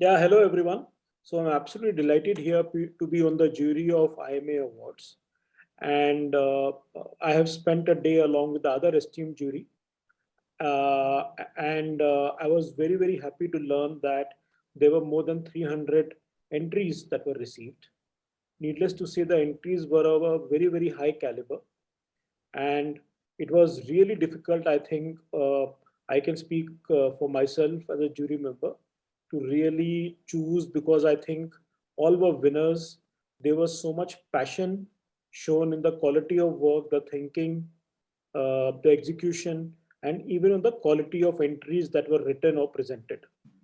Yeah, hello everyone. So I'm absolutely delighted here to be on the jury of IMA Awards. And uh, I have spent a day along with the other esteemed jury. Uh, and uh, I was very, very happy to learn that there were more than 300 entries that were received. Needless to say, the entries were of a very, very high caliber. And it was really difficult, I think, uh, I can speak uh, for myself as a jury member to really choose because I think all were winners. There was so much passion shown in the quality of work, the thinking, uh, the execution, and even on the quality of entries that were written or presented.